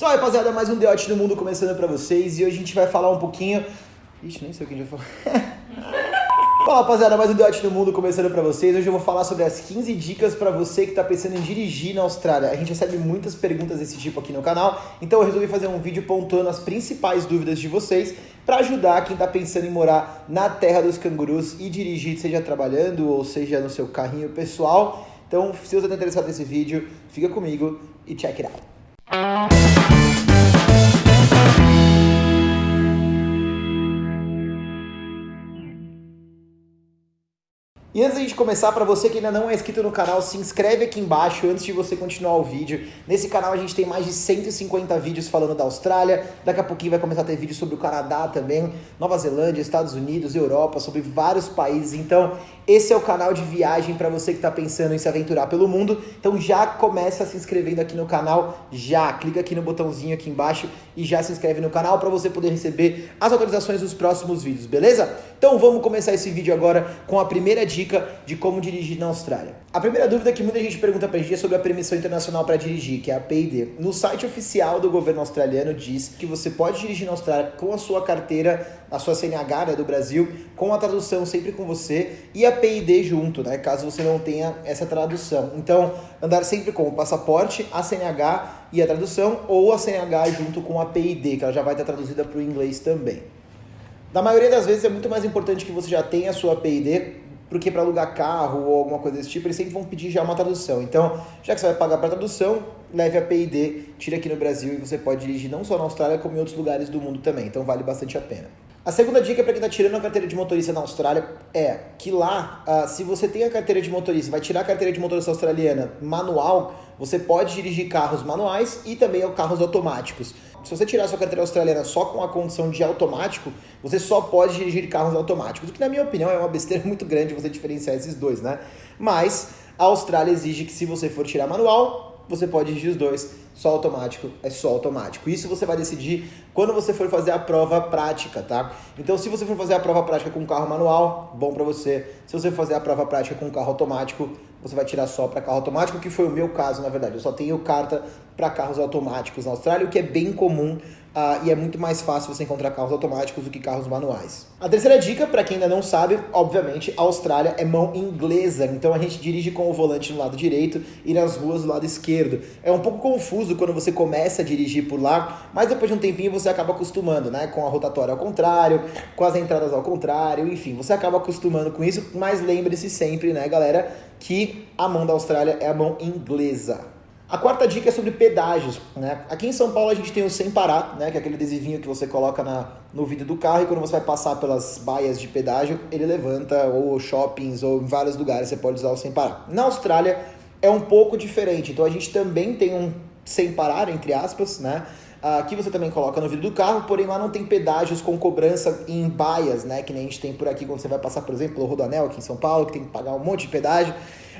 Salve rapaziada, mais um Deote do Mundo começando pra vocês e hoje a gente vai falar um pouquinho. Ixi, nem sei o que a gente vai falar. Fala rapaziada, mais um Deote do Mundo começando pra vocês. Hoje eu vou falar sobre as 15 dicas pra você que tá pensando em dirigir na Austrália. A gente recebe muitas perguntas desse tipo aqui no canal, então eu resolvi fazer um vídeo pontuando as principais dúvidas de vocês para ajudar quem tá pensando em morar na terra dos cangurus e dirigir, seja trabalhando ou seja no seu carrinho pessoal. Então, se você tá interessado nesse vídeo, fica comigo e check it out. E antes da gente começar, para você que ainda não é inscrito no canal, se inscreve aqui embaixo antes de você continuar o vídeo. Nesse canal a gente tem mais de 150 vídeos falando da Austrália, daqui a pouquinho vai começar a ter vídeo sobre o Canadá também, Nova Zelândia, Estados Unidos, Europa, sobre vários países. Então, esse é o canal de viagem para você que está pensando em se aventurar pelo mundo. Então já começa se inscrevendo aqui no canal, já clica aqui no botãozinho aqui embaixo e já se inscreve no canal para você poder receber as atualizações dos próximos vídeos, beleza? Então vamos começar esse vídeo agora com a primeira dica de como dirigir na Austrália. A primeira dúvida que muita gente pergunta pra gente é sobre a permissão internacional para dirigir, que é a PID. No site oficial do governo australiano diz que você pode dirigir na Austrália com a sua carteira, a sua CNH né, do Brasil, com a tradução sempre com você e a PID junto, né? Caso você não tenha essa tradução. Então, andar sempre com o passaporte, a CNH e a tradução, ou a CNH junto com a PID, que ela já vai estar traduzida para o inglês também. Na maioria das vezes é muito mais importante que você já tenha a sua PID porque para alugar carro ou alguma coisa desse tipo, eles sempre vão pedir já uma tradução. Então, já que você vai pagar para tradução, leve a PID, tire aqui no Brasil e você pode dirigir não só na Austrália, como em outros lugares do mundo também. Então, vale bastante a pena. A segunda dica para quem está tirando a carteira de motorista na Austrália é que lá, uh, se você tem a carteira de motorista, vai tirar a carteira de motorista australiana manual, você pode dirigir carros manuais e também carros automáticos. Se você tirar sua carteira australiana só com a condição de automático, você só pode dirigir carros automáticos, o que na minha opinião é uma besteira muito grande você diferenciar esses dois, né? Mas a Austrália exige que se você for tirar manual, você pode dirigir os dois, só automático é só automático. Isso você vai decidir quando você for fazer a prova prática, tá? Então, se você for fazer a prova prática com carro manual, bom para você. Se você for fazer a prova prática com carro automático, você vai tirar só para carro automático, que foi o meu caso, na verdade. Eu só tenho carta para carros automáticos na Austrália, o que é bem comum Uh, e é muito mais fácil você encontrar carros automáticos do que carros manuais. A terceira dica, para quem ainda não sabe, obviamente, a Austrália é mão inglesa, então a gente dirige com o volante no lado direito e nas ruas do lado esquerdo. É um pouco confuso quando você começa a dirigir por lá, mas depois de um tempinho você acaba acostumando, né? Com a rotatória ao contrário, com as entradas ao contrário, enfim, você acaba acostumando com isso, mas lembre-se sempre, né, galera, que a mão da Austrália é a mão inglesa. A quarta dica é sobre pedágios. Né? Aqui em São Paulo a gente tem o Sem Parar, né? que é aquele adesivinho que você coloca na, no vidro do carro e quando você vai passar pelas baias de pedágio, ele levanta, ou shoppings, ou em vários lugares você pode usar o Sem Parar. Na Austrália é um pouco diferente, então a gente também tem um Sem Parar, entre aspas, né? Aqui você também coloca no vidro do carro, porém lá não tem pedágios com cobrança em baias, né? Que nem a gente tem por aqui quando você vai passar, por exemplo, pelo Rodoanel aqui em São Paulo, que tem que pagar um monte de pedágio.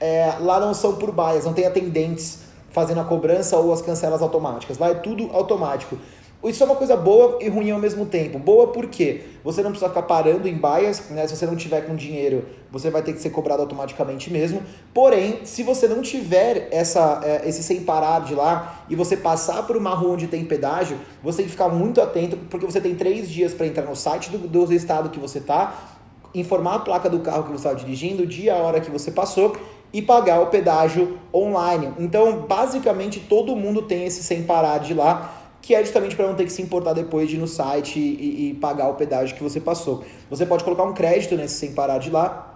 É, lá não são por baias, não tem atendentes fazendo a cobrança ou as cancelas automáticas. Lá é tudo automático. Isso é uma coisa boa e ruim ao mesmo tempo. Boa porque você não precisa ficar parando em baias, né? Se você não tiver com dinheiro, você vai ter que ser cobrado automaticamente mesmo. Porém, se você não tiver essa, é, esse sem parar de lá e você passar por uma rua onde tem pedágio, você tem que ficar muito atento, porque você tem três dias para entrar no site do, do estado que você está, informar a placa do carro que você está dirigindo, o dia, a hora que você passou e pagar o pedágio online. Então, basicamente, todo mundo tem esse sem parar de lá, que é justamente para não ter que se importar depois de ir no site e, e, pagar o pedágio que você passou. Você pode colocar um crédito nesse sem parar de lá.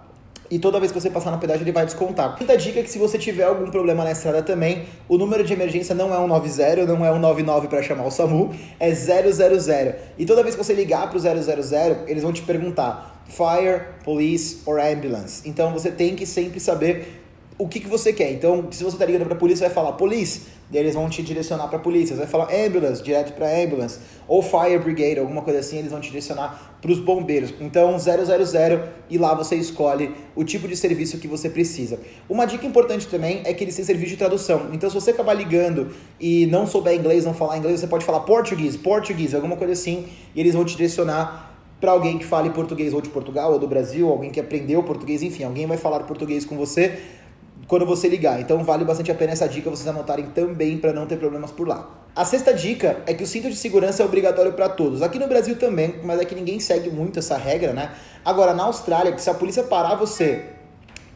E toda vez que você passar na pedágio, ele vai descontar. Quinta dica é que se você tiver algum problema na estrada também, o número de emergência não é 190, não é 199 para chamar o SAMU, é 000. E toda vez que você ligar para o 000, eles vão te perguntar fire, police or ambulance. Então você tem que sempre saber o que, que você quer. Então, se você está ligando para a polícia, vai falar police, daí eles vão te direcionar para a polícia. Você vai falar ambulance, direto para ambulance. Ou fire brigade, alguma coisa assim, eles vão te direcionar para os bombeiros. Então, 000 e lá você escolhe o tipo de serviço que você precisa. Uma dica importante também é que eles têm serviço de tradução. Então, se você acabar ligando e não souber inglês, não falar inglês, você pode falar português, português, alguma coisa assim, e eles vão te direcionar para alguém que fale português ou de Portugal ou do Brasil, alguém que aprendeu português, enfim, alguém vai falar português com você quando você ligar. Então vale bastante a pena essa dica vocês anotarem também para não ter problemas por lá. A sexta dica é que o cinto de segurança é obrigatório para todos. Aqui no Brasil também, mas aqui ninguém segue muito essa regra, né? Agora, na Austrália, que se a polícia parar você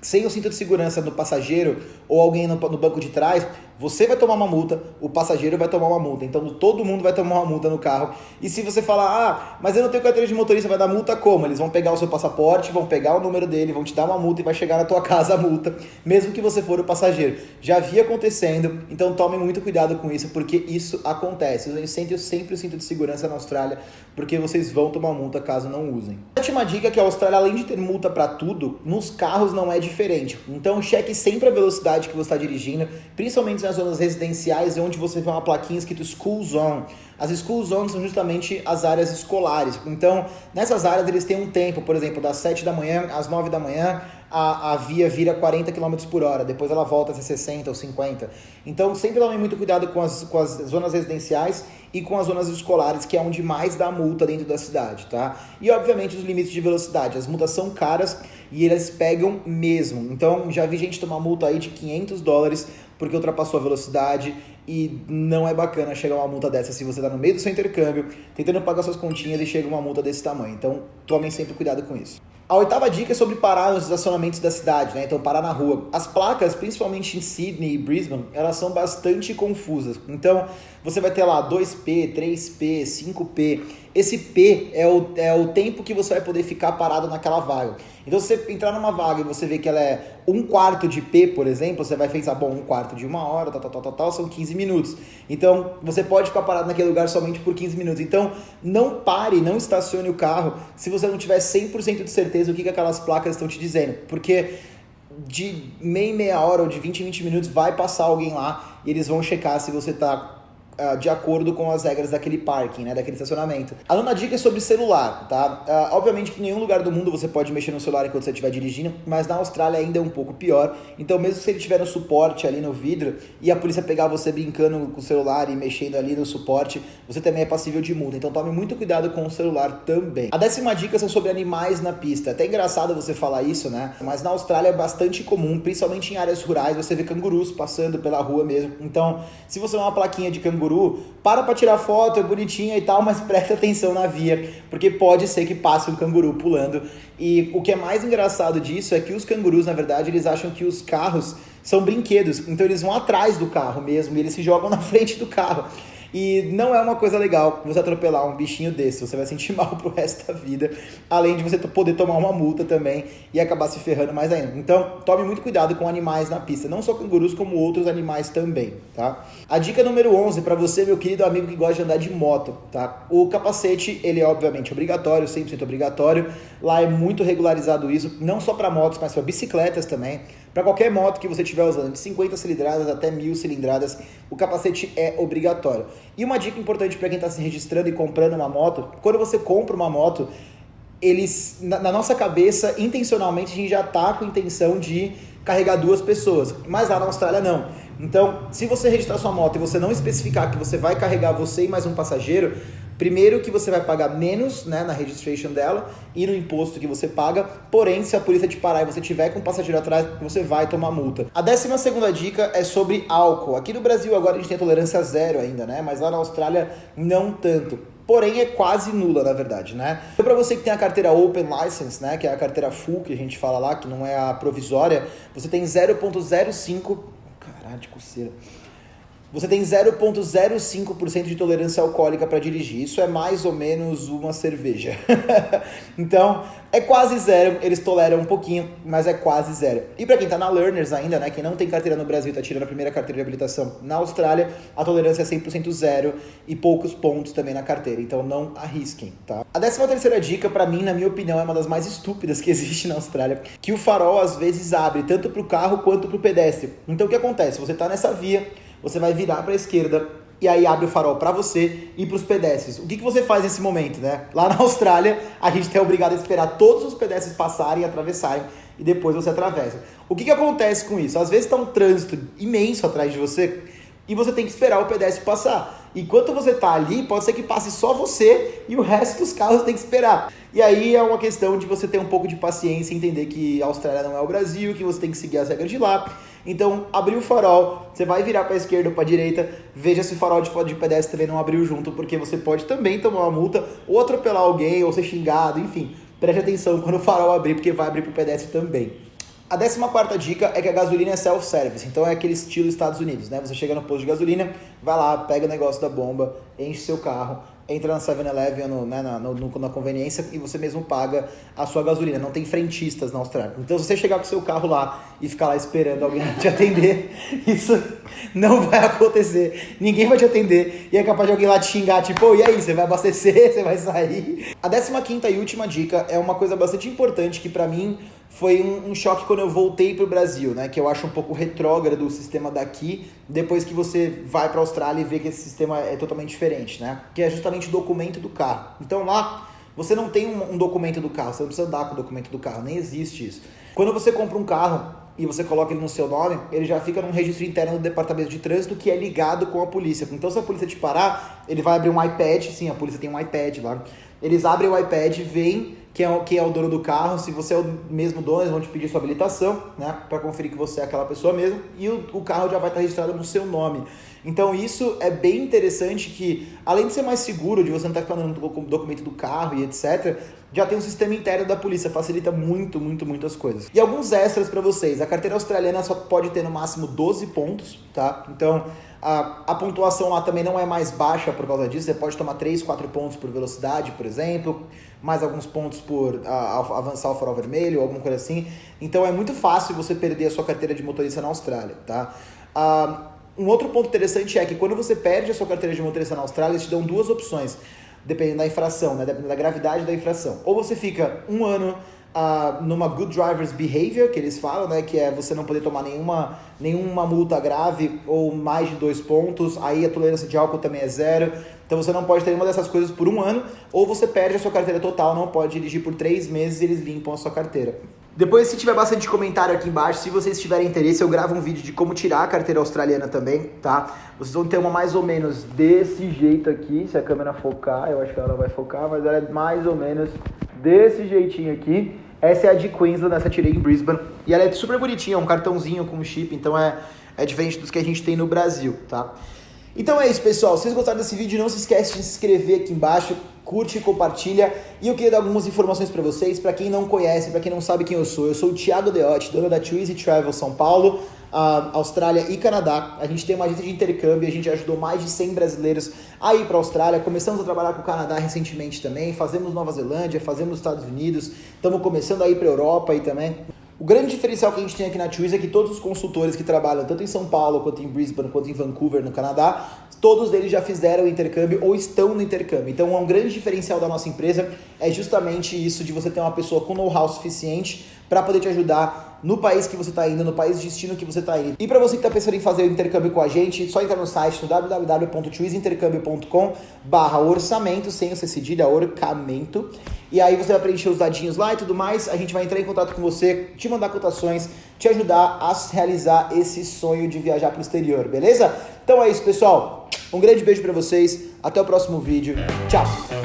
sem o cinto de segurança do passageiro ou alguém no, no, banco de trás, você vai tomar uma multa, o passageiro vai tomar uma multa. Então todo mundo vai tomar uma multa no carro. E se você falar, ah, mas eu não tenho carteira de motorista, vai dar multa como? Eles vão pegar o seu passaporte, vão pegar o número dele, vão te dar uma multa e vai chegar na tua casa a multa, mesmo que você for o passageiro. Já vi acontecendo, então tomem muito cuidado com isso, porque isso acontece. Usem sempre, sempre o cinto de segurança na Austrália, porque vocês vão tomar multa caso não usem. Última dica que a Austrália, além de ter multa para tudo, nos carros não é diferente. Então cheque sempre a velocidade que você está dirigindo, principalmente nas zonas residenciais, onde você vê uma plaquinha escrito School Zone. As School Zones são justamente as áreas escolares. Então, nessas áreas eles têm um tempo, por exemplo, das 7 da manhã às 9 da manhã, a, a via vira 40 km por hora, depois ela volta a ser 60 ou 50. Então, sempre tomem muito cuidado com as, com as zonas residenciais e com as zonas escolares, que é onde mais dá multa dentro da cidade, tá? E, obviamente, os limites de velocidade. As multas são caras e elas pegam mesmo. Então, já vi gente tomar multa aí de 500 dólares porque ultrapassou a velocidade e não é bacana chegar uma multa dessa se você está no meio do seu intercâmbio, tentando pagar suas continhas e chega uma multa desse tamanho. Então, tomem sempre cuidado com isso. A oitava dica é sobre parar nos estacionamentos da cidade, né? Então, parar na rua. As placas, principalmente em Sydney e Brisbane, elas são bastante confusas. Então, você vai ter lá 2P, 3P, 5P. Esse P é o, é o tempo que você vai poder ficar parado naquela vaga. Então, se você entrar numa vaga e você vê que ela é um quarto de P, por exemplo, você vai pensar, bom, um quarto de uma hora, tal, tal, tal, tal, tal, são 15 minutos. Então, você pode ficar parado naquele lugar somente por 15 minutos. Então, não pare, não estacione o carro se você não tiver 100% de certeza o que, que aquelas placas estão te dizendo. Porque de meia meia hora ou de 20 em 20 minutos vai passar alguém lá e eles vão checar se você está uh, de acordo com as regras daquele parking, né, daquele estacionamento. A nona dica é sobre celular, tá? Uh, obviamente que em nenhum lugar do mundo você pode mexer no celular enquanto você estiver dirigindo, mas na Austrália ainda é um pouco pior. Então, mesmo se ele tiver no suporte ali no vidro e a polícia pegar você brincando com o celular e mexendo ali no suporte, você também é passível de multa. Então, tome muito cuidado com o celular também. A décima dica são sobre animais na pista. É até engraçado você falar isso, né? Mas na Austrália é bastante comum, principalmente em áreas rurais, você vê cangurus passando pela rua mesmo. Então, se você vê uma plaquinha de canguru canguru, para para tirar foto, é bonitinha e tal, mas presta atenção na via, porque pode ser que passe um canguru pulando. E o que é mais engraçado disso é que os cangurus, na verdade, eles acham que os carros são brinquedos, então eles vão atrás do carro mesmo, e eles se jogam na frente do carro. E não é uma coisa legal você atropelar um bichinho desse, você vai sentir mal pro resto da vida, além de você poder tomar uma multa também e acabar se ferrando mais ainda. Então, tome muito cuidado com animais na pista, não só cangurus, como outros animais também, tá? A dica número 11 para você, meu querido amigo que gosta de andar de moto, tá? O capacete, ele é obviamente obrigatório, 100% obrigatório. Lá é muito regularizado isso, não só para motos, mas para bicicletas também. Para qualquer moto que você estiver usando, de 50 cilindradas até 1000 cilindradas, o capacete é obrigatório. E uma dica importante para quem está se registrando e comprando uma moto, quando você compra uma moto, eles na, na nossa cabeça, intencionalmente, a gente já está com a intenção de carregar duas pessoas, mas lá na Austrália não. Então, se você registrar sua moto e você não especificar que você vai carregar você e mais um passageiro, Primeiro que você vai pagar menos né, na registration dela e no imposto que você paga, porém, se a polícia te parar e você tiver com um passageiro atrás, você vai tomar multa. A décima segunda dica é sobre álcool. Aqui no Brasil agora a gente tem tolerância zero ainda, né? Mas lá na Austrália não tanto porém é quase nula, na verdade, né? Então, para você que tem a carteira Open License, né, que é a carteira full que a gente fala lá, que não é a provisória, você tem 0.05, caralho, de coceira você tem 0,05% de tolerância alcoólica para dirigir. Isso é mais ou menos uma cerveja. então, é quase zero. Eles toleram um pouquinho, mas é quase zero. E para quem está na Learners ainda, né, quem não tem carteira no Brasil e está tirando a primeira carteira de habilitação na Austrália, a tolerância é 100% zero e poucos pontos também na carteira. Então, não arrisquem, tá? A décima terceira dica, para mim, na minha opinião, é uma das mais estúpidas que existe na Austrália, que o farol às vezes abre tanto para o carro quanto para o pedestre. Então, o que acontece? Você está nessa via você vai virar para a esquerda e aí abre o farol para você e para os pedestres. O que, que você faz nesse momento, né? Lá na Austrália, a gente é obrigado a esperar todos os pedestres passarem e atravessarem e depois você atravessa. O que, que acontece com isso? Às vezes está um trânsito imenso atrás de você e você tem que esperar o pedestre passar. Enquanto você está ali, pode ser que passe só você e o resto dos carros tem que esperar. E aí é uma questão de você ter um pouco de paciência e entender que a Austrália não é o Brasil, que você tem que seguir as regras de lá Então, abriu o farol, você vai virar para a esquerda ou para a direita, veja se o farol de, de pedestre também não abriu junto, porque você pode também tomar uma multa, ou atropelar alguém, ou ser xingado, enfim. Preste atenção quando o farol abrir, porque vai abrir para o pedestre também. A 14 dica é que a gasolina é self-service, então é aquele estilo Estados Unidos, né? Você chega no posto de gasolina, vai lá, pega o negócio da bomba, enche seu carro, entra na 7-Eleven ou né, na, no, na conveniência e você mesmo paga a sua gasolina. Não tem frentistas na Austrália. Então, se você chegar com o seu carro lá e ficar lá esperando alguém te atender, isso não vai acontecer. Ninguém vai te atender e é capaz de alguém lá te xingar, tipo, oh, e aí, você vai abastecer, você vai sair? A 15 e última dica é uma coisa bastante importante que para mim foi um, um, choque quando eu voltei para o Brasil, né? Que eu acho um pouco retrógrado o sistema daqui, depois que você vai para a Austrália e vê que esse sistema é totalmente diferente, né? Que é justamente o documento do carro. Então lá você não tem um, um documento do carro, você não precisa andar com o documento do carro, nem existe isso. Quando você compra um carro e você coloca ele no seu nome, ele já fica num registro interno do departamento de trânsito que é ligado com a polícia. Então se a polícia te parar, ele vai abrir um iPad, sim, a polícia tem um iPad lá. Eles abrem o iPad, veem quem é, quem é o dono do carro, se você é o mesmo dono, eles vão te pedir sua habilitação, né, para conferir que você é aquela pessoa mesmo, e o, o carro já vai estar registrado no seu nome. Então isso é bem interessante que, além de ser mais seguro, de você não estar falando do documento do carro e etc., já tem um sistema interno da polícia, facilita muito, muito, muitas coisas. E alguns extras para vocês. A carteira australiana só pode ter no máximo 12 pontos, tá? Então, a, a pontuação lá também não é mais baixa por causa disso. Você pode tomar 3, 4 pontos por velocidade, por exemplo, mais alguns pontos por a, avançar o farol vermelho, alguma coisa assim. Então é muito fácil você perder a sua carteira de motorista na Austrália, tá? Ah, um outro ponto interessante é que quando você perde a sua carteira de motorista na Austrália, eles te dão duas opções dependendo da infração, né? dependendo da gravidade da infração. Ou você fica um ano uh, numa good driver's behavior, que eles falam, né? que é você não poder tomar nenhuma, nenhuma multa grave ou mais de dois pontos, aí a tolerância de álcool também é zero. Então você não pode ter nenhuma dessas coisas por um ano, ou você perde a sua carteira total, não pode dirigir por três meses e eles limpam a sua carteira. Depois, se tiver bastante comentário aqui embaixo, se vocês tiverem interesse, eu gravo um vídeo de como tirar a carteira australiana também, tá? Vocês vão ter uma mais ou menos desse jeito aqui, se a câmera focar, eu acho que ela vai focar, mas ela é mais ou menos desse jeitinho aqui. Essa é a de Queensland, essa tirei em Brisbane, e ela é super bonitinha, um cartãozinho com chip, então é, é diferente dos que a gente tem no Brasil, tá? Então é isso, pessoal. Se vocês gostaram desse vídeo, não se esquece de se inscrever aqui embaixo, curte compartilha. E eu queria dar algumas informações para vocês, para quem não conhece, para quem não sabe quem eu sou. Eu sou o Thiago Deotti, dono da Twizy Travel São Paulo, Austrália e Canadá. A gente tem uma agência de intercâmbio, a gente ajudou mais de 100 brasileiros a ir para a Austrália. Começamos a trabalhar com o Canadá recentemente também, fazemos Nova Zelândia, fazemos Estados Unidos, estamos começando a ir para Europa aí também. O grande diferencial que a gente tem aqui na Twizy é que todos os consultores que trabalham tanto em São Paulo, quanto em Brisbane, quanto em Vancouver, no Canadá, todos eles já fizeram intercâmbio ou estão no intercâmbio. Então, um grande diferencial da nossa empresa é justamente isso de você ter uma pessoa com know-how suficiente para poder te ajudar no país que você está indo, no país de destino que você está indo. E para você que está pensando em fazer o intercâmbio com a gente, só entrar no site no www.twizintercâmbio.com barra orçamento, sem o C cedilha, orçamento. E aí você vai preencher os dadinhos lá e tudo mais. A gente vai entrar em contato com você, te mandar cotações, te ajudar a realizar esse sonho de viajar para o exterior, beleza? Então é isso, pessoal. Um grande beijo para vocês. Até o próximo vídeo. Tchau!